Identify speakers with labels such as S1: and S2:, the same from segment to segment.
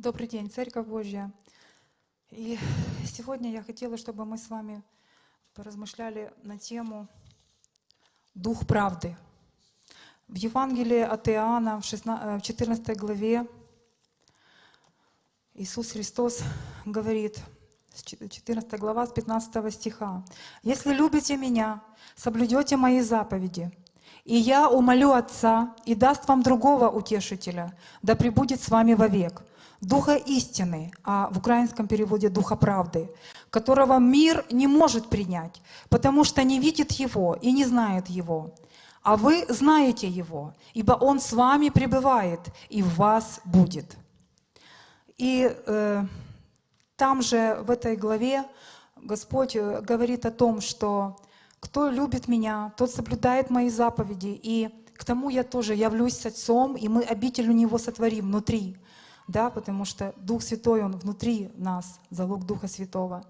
S1: Добрый день, Церковь Божья. И сегодня я хотела, чтобы мы с вами поразмышляли на тему «Дух правды». В Евангелии от Иоанна в 14 главе Иисус Христос говорит, 14 глава с 15 стиха, «Если любите Меня, соблюдете Мои заповеди, и я умолю Отца и даст вам другого утешителя, да пребудет с вами вовек, Духа истины, а в украинском переводе Духа правды, которого мир не может принять, потому что не видит Его и не знает Его. А вы знаете Его, ибо Он с вами пребывает и в вас будет. И э, там же, в этой главе, Господь э, говорит о том, что кто любит меня, тот соблюдает мои заповеди, и к тому я тоже явлюсь Отцом, и мы обитель у Него сотворим внутри, да, потому что Дух Святой, Он внутри нас, залог Духа Святого.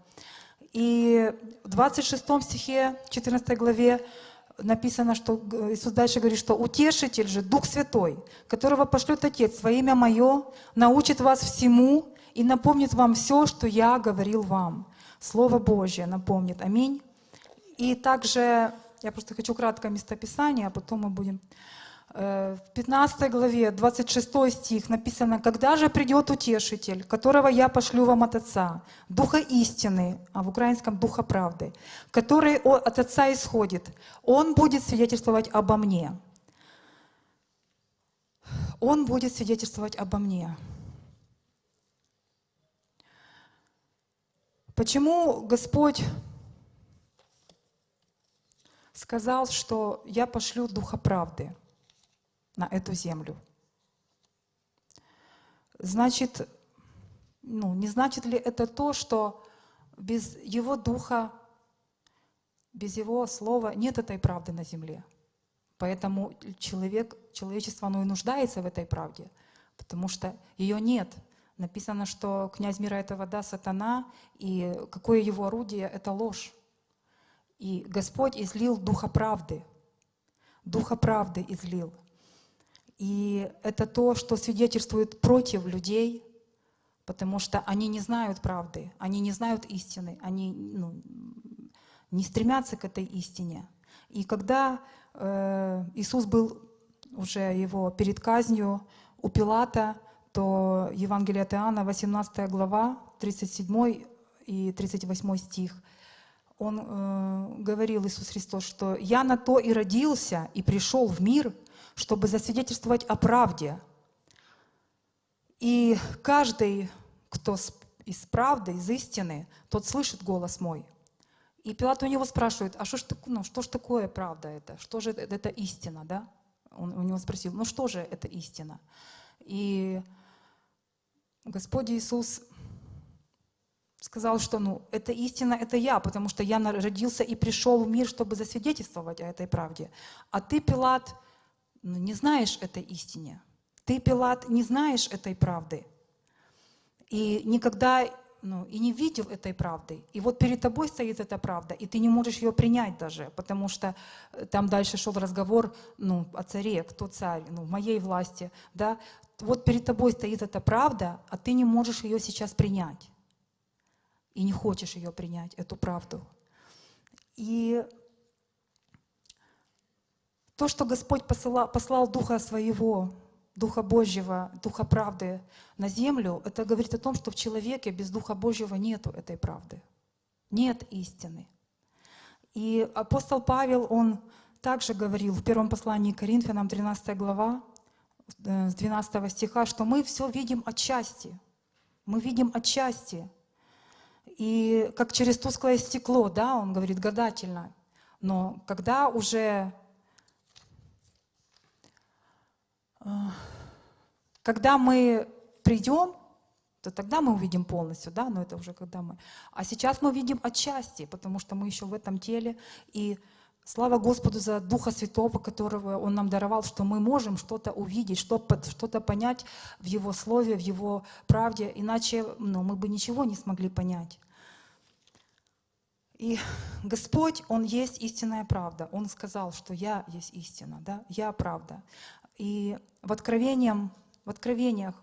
S1: И в 26 стихе, 14 главе написано, что Иисус дальше говорит, что «Утешитель же, Дух Святой, которого пошлет Отец во имя Мое, научит вас всему и напомнит вам все, что Я говорил вам». Слово Божье напомнит. Аминь. И также, я просто хочу краткое местописание, а потом мы будем... Э, в 15 главе, 26 стих написано, «Когда же придет Утешитель, которого я пошлю вам от Отца, Духа истины, а в украинском Духа правды, который от Отца исходит, Он будет свидетельствовать обо мне». Он будет свидетельствовать обо мне. Почему Господь сказал, что я пошлю Духа правды на эту землю. Значит, ну, не значит ли это то, что без Его Духа, без Его Слова нет этой правды на земле? Поэтому человек, человечество оно и нуждается в этой правде, потому что ее нет. Написано, что князь мира этого да, сатана, и какое его орудие — это ложь. И Господь излил Духа правды. Духа правды излил. И это то, что свидетельствует против людей, потому что они не знают правды, они не знают истины, они ну, не стремятся к этой истине. И когда э, Иисус был уже его перед казнью у Пилата, то Евангелие от Иоанна, 18 глава, 37 и 38 стих – он э, говорил, Иисус Христос, что «Я на то и родился, и пришел в мир, чтобы засвидетельствовать о правде». И каждый, кто из правды, из истины, тот слышит голос мой. И Пилат у него спрашивает, а что ж, ну, что ж такое правда это? Что же это, это истина, да? Он у него спросил, ну что же это истина? И Господь Иисус сказал, что ну, это истина, это я, потому что я родился и пришел в мир, чтобы засвидетельствовать о этой правде. А ты, Пилат, ну, не знаешь этой истине. Ты, Пилат, не знаешь этой правды. И никогда ну, и не видел этой правды. И вот перед тобой стоит эта правда, и ты не можешь ее принять даже, потому что э, там дальше шел разговор ну, о царе, кто царь, ну, в моей власти. Да? Вот перед тобой стоит эта правда, а ты не можешь ее сейчас принять и не хочешь ее принять, эту правду. И то, что Господь посылал, послал Духа Своего, Духа Божьего, Духа правды на землю, это говорит о том, что в человеке без Духа Божьего нету этой правды. Нет истины. И апостол Павел, он также говорил в первом послании к Коринфянам, 13 глава, э, с 12 стиха, что мы все видим отчасти. Мы видим отчасти. И как через тусклое стекло, да, он говорит гадательно. Но когда уже, э, когда мы придем, то тогда мы увидим полностью, да, но это уже когда мы. А сейчас мы видим отчасти, потому что мы еще в этом теле. И слава Господу за Духа Святого, которого Он нам даровал, что мы можем что-то увидеть, что-то понять в Его Слове, в Его правде, иначе ну, мы бы ничего не смогли понять. И Господь, Он есть истинная правда. Он сказал, что я есть истина, да? я правда. И в, откровениях, в Откровениях,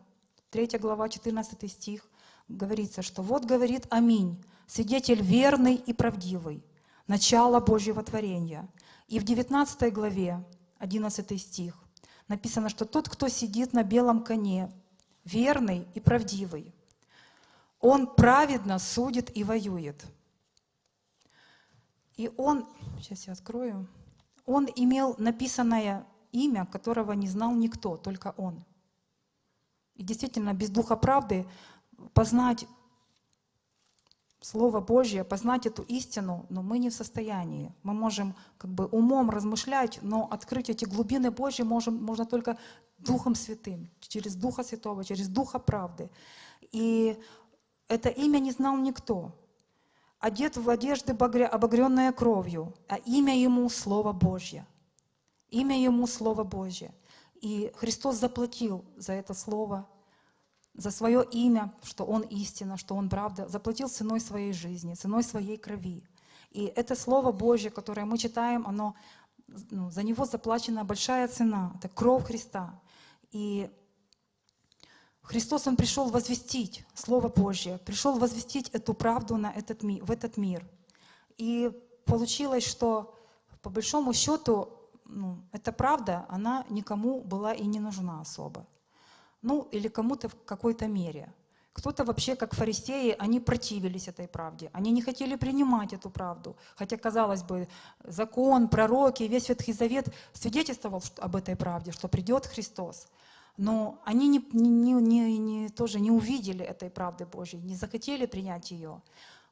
S1: 3 глава, 14 стих, говорится, что «Вот говорит Аминь, свидетель верный и правдивый, начало Божьего творения». И в 19 главе, 11 стих, написано, что тот, кто сидит на белом коне, верный и правдивый, он праведно судит и воюет. И он, сейчас я открою, он имел написанное имя, которого не знал никто, только он. И действительно, без духа правды познать Слово Божье, познать эту истину, но мы не в состоянии. Мы можем как бы умом размышлять, но открыть эти глубины Божьи можем, можно только Духом Святым, через Духа Святого, через Духа правды. И это имя не знал никто. Одет в одежды обогренная кровью, а имя ему Слово Божье. Имя ему Слово Божье. И Христос заплатил за это Слово за свое имя, что Он истина, что Он правда, заплатил ценой своей жизни, ценой своей крови. И это Слово Божье, которое мы читаем, оно, ну, за него заплачена большая цена, это кровь Христа. И Христос, Он пришел возвестить Слово Божье, пришел возвестить эту правду на этот ми, в этот мир. И получилось, что по большому счету ну, эта правда, она никому была и не нужна особо ну или кому-то в какой-то мере. Кто-то вообще, как фарисеи, они противились этой правде. Они не хотели принимать эту правду. Хотя, казалось бы, закон, пророки, весь Ветхий Завет свидетельствовал об этой правде, что придет Христос. Но они не, не, не, не, тоже не увидели этой правды Божьей, не захотели принять ее.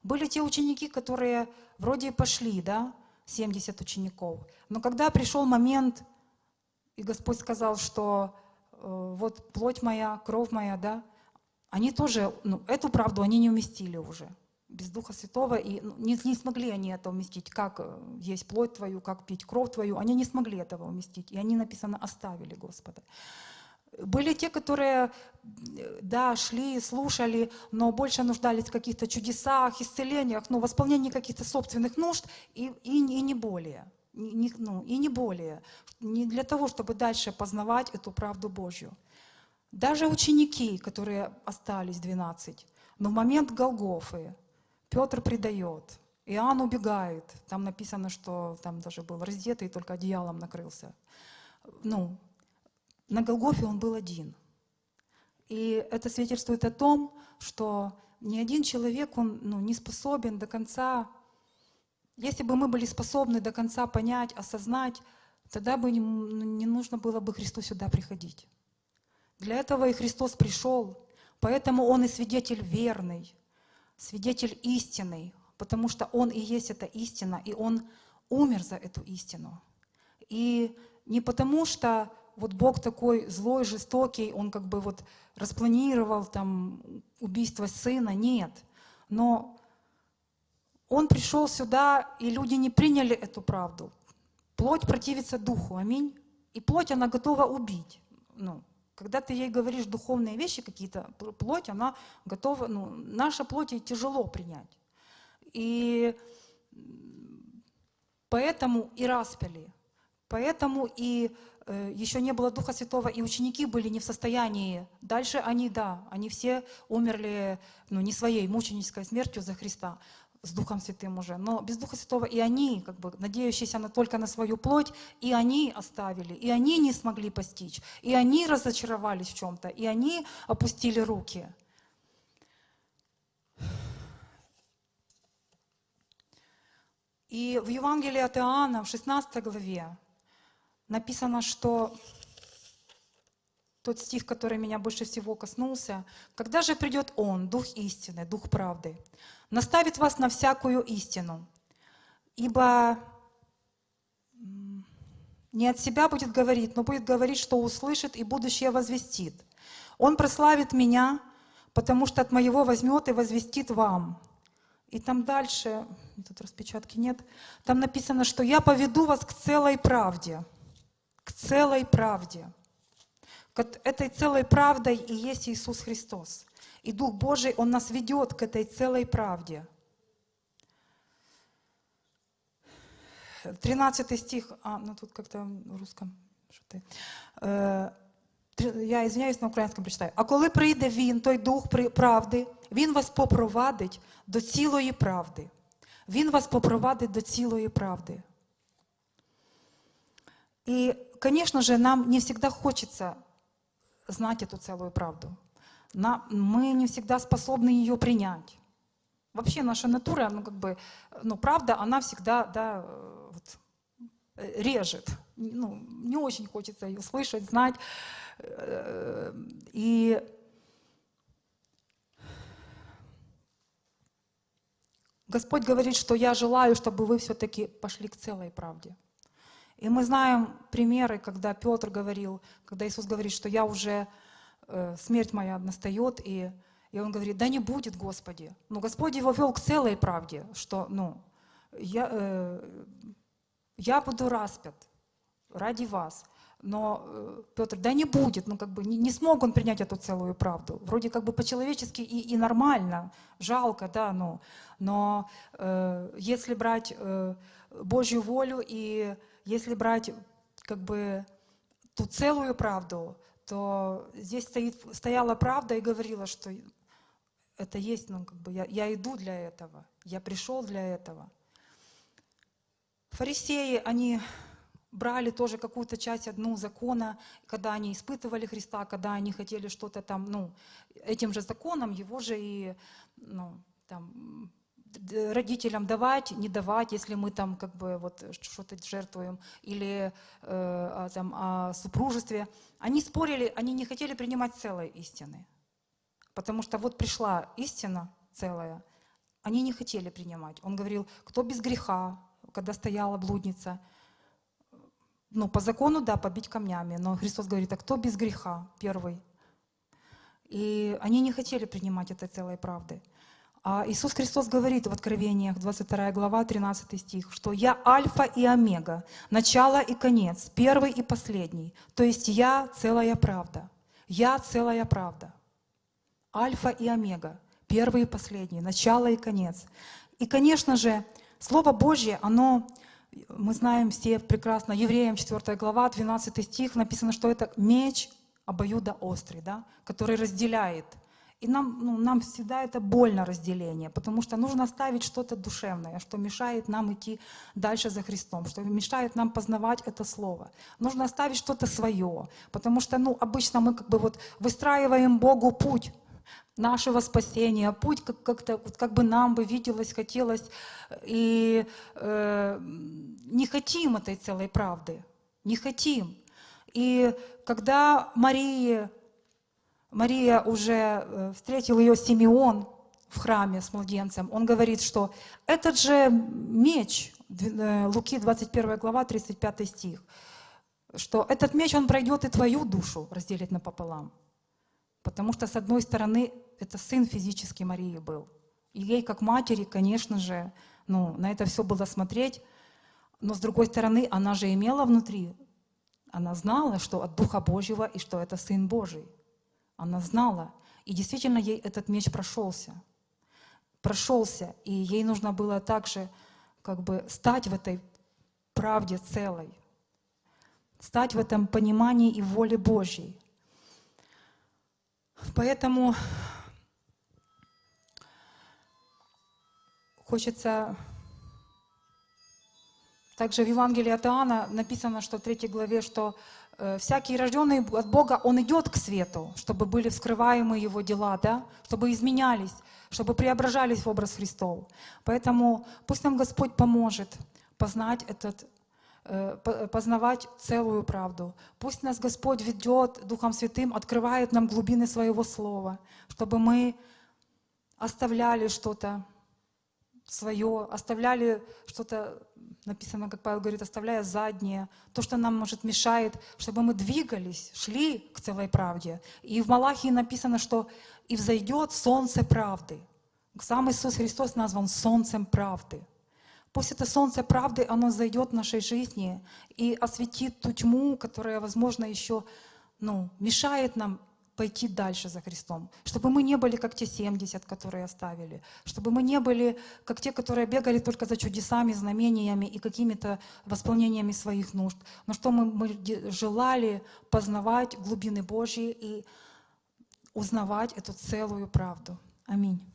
S1: Были те ученики, которые вроде пошли, да, 70 учеников. Но когда пришел момент, и Господь сказал, что вот плоть моя, кровь моя, да, они тоже, ну, эту правду они не уместили уже без Духа Святого, и ну, не, не смогли они это уместить, как э, есть плоть твою, как пить кровь твою, они не смогли этого уместить, и они, написано, оставили Господа. Были те, которые, э, да, шли, слушали, но больше нуждались в каких-то чудесах, исцелениях, ну, восполнении каких-то собственных нужд и, и, и не более не, ну, и не более, не для того, чтобы дальше познавать эту правду Божью. Даже ученики, которые остались 12, но в момент Голгофы Петр предает, Иоанн убегает, там написано, что там даже был раздетый, только одеялом накрылся. Ну, на Голгофе он был один. И это свидетельствует о том, что ни один человек, он ну, не способен до конца если бы мы были способны до конца понять, осознать, тогда бы не, нужно было бы Христу сюда приходить. Для этого и Христос пришел, поэтому Он и свидетель верный, свидетель истинный, потому что Он и есть эта истина, и Он умер за эту истину. И не потому что вот Бог такой злой, жестокий, Он как бы вот распланировал там убийство сына, нет. Но он пришел сюда, и люди не приняли эту правду. Плоть противится духу, аминь. И плоть, она готова убить. Ну, когда ты ей говоришь духовные вещи какие-то, плоть, она готова, ну, наша плоть ей тяжело принять. И поэтому и распяли, поэтому и э, еще не было Духа Святого, и ученики были не в состоянии. Дальше они, да, они все умерли ну, не своей мученической смертью за Христа с Духом Святым уже, но без Духа Святого и они, как бы, надеющиеся на, только на свою плоть, и они оставили, и они не смогли постичь, и они разочаровались в чем-то, и они опустили руки. И в Евангелии от Иоанна, в 16 главе, написано, что тот стих, который меня больше всего коснулся. «Когда же придет Он, Дух истины, Дух правды, наставит вас на всякую истину, ибо не от себя будет говорить, но будет говорить, что услышит и будущее возвестит. Он прославит меня, потому что от моего возьмет и возвестит вам». И там дальше, тут распечатки нет, там написано, что я поведу вас к целой правде, к целой правде. Этой целой правдой и есть Иисус Христос. И Дух Божий, Он нас ведет к этой целой правде. 13 стих, а, ну тут как-то в русском, что ты, э, Три- Я извиняюсь на українському прочитаю. А коли прийде він, той дух при- правди, він вас попровадить до цілої правди. Він вас попровадить до цілої правди. И, конечно же, нам не всегда хочется знать эту целую правду. На- мы не всегда способны ее принять. Вообще наша натура, ну как бы, ну правда, она всегда, да, вот, режет. Ну, не очень хочется ее слышать, знать. И Господь говорит, что я желаю, чтобы вы все-таки пошли к целой правде. И мы знаем примеры, когда Петр говорил, когда Иисус говорит, что я уже, смерть моя настает, и, и он говорит, да не будет, Господи. Но Господь его вел к целой правде, что, ну, я, э, я буду распят ради вас. Но э, Петр, да не будет, ну как бы не, не смог он принять эту целую правду. Вроде как бы по-человечески и, и нормально, жалко, да, ну, но э, если брать э, Божью волю и если брать как бы ту целую правду, то здесь стоит, стояла правда и говорила, что это есть, ну как бы я, я иду для этого, я пришел для этого. Фарисеи, они брали тоже какую-то часть одну закона, когда они испытывали Христа, когда они хотели что-то там, ну, этим же законом его же и, ну, там, родителям давать, не давать, если мы там как бы вот что-то жертвуем, или э, там, о супружестве. Они спорили, они не хотели принимать целой истины. Потому что вот пришла истина целая, они не хотели принимать. Он говорил, кто без греха, когда стояла блудница, ну, по закону, да, побить камнями, но Христос говорит, а кто без греха первый? И они не хотели принимать этой целой правды. А Иисус Христос говорит в Откровениях, 22 глава, 13 стих, что «Я Альфа и Омега, начало и конец, первый и последний». То есть «Я целая правда». «Я целая правда». Альфа и Омега, первый и последний, начало и конец. И, конечно же, Слово Божье, оно, мы знаем все прекрасно, Евреям 4 глава, 12 стих, написано, что это меч обоюдоострый, да, который разделяет. И нам, ну, нам всегда это больно разделение, потому что нужно оставить что-то душевное, что мешает нам идти дальше за Христом, что мешает нам познавать это Слово. Нужно оставить что-то свое, потому что ну, обычно мы как бы вот выстраиваем Богу путь, нашего спасения, путь как, как-то, как бы нам бы виделось, хотелось, и э, не хотим этой целой правды, не хотим. И когда Мария, Мария уже э, встретил ее Симеон в храме с младенцем, он говорит, что этот же меч, э, Луки 21 глава, 35 стих, что этот меч, он пройдет и твою душу, разделит напополам. Потому что, с одной стороны, это сын физический Марии был. И ей, как матери, конечно же, ну, на это все было смотреть. Но, с другой стороны, она же имела внутри, она знала, что от Духа Божьего и что это Сын Божий. Она знала. И действительно, ей этот меч прошелся. Прошелся. И ей нужно было также как бы стать в этой правде целой. Стать в этом понимании и воле Божьей. Поэтому хочется... Также в Евангелии от Иоанна написано, что в третьей главе, что всякий рожденный от Бога, он идет к свету, чтобы были вскрываемы его дела, да? чтобы изменялись, чтобы преображались в образ Христов. Поэтому пусть нам Господь поможет познать этот э, по- познавать целую правду. Пусть нас Господь ведет Духом Святым, открывает нам глубины Своего Слова, чтобы мы оставляли что-то свое, оставляли что-то, написано, как Павел говорит, оставляя заднее, то, что нам, может, мешает, чтобы мы двигались, шли к целой правде. И в Малахии написано, что «и взойдет солнце правды». Сам Иисус Христос назван солнцем правды. Пусть это солнце правды, оно зайдет в нашей жизни и осветит ту тьму, которая, возможно, еще ну, мешает нам пойти дальше за Христом. Чтобы мы не были как те 70, которые оставили. Чтобы мы не были как те, которые бегали только за чудесами, знамениями и какими-то восполнениями своих нужд. Но что мы, мы желали познавать глубины Божьи и узнавать эту целую правду. Аминь.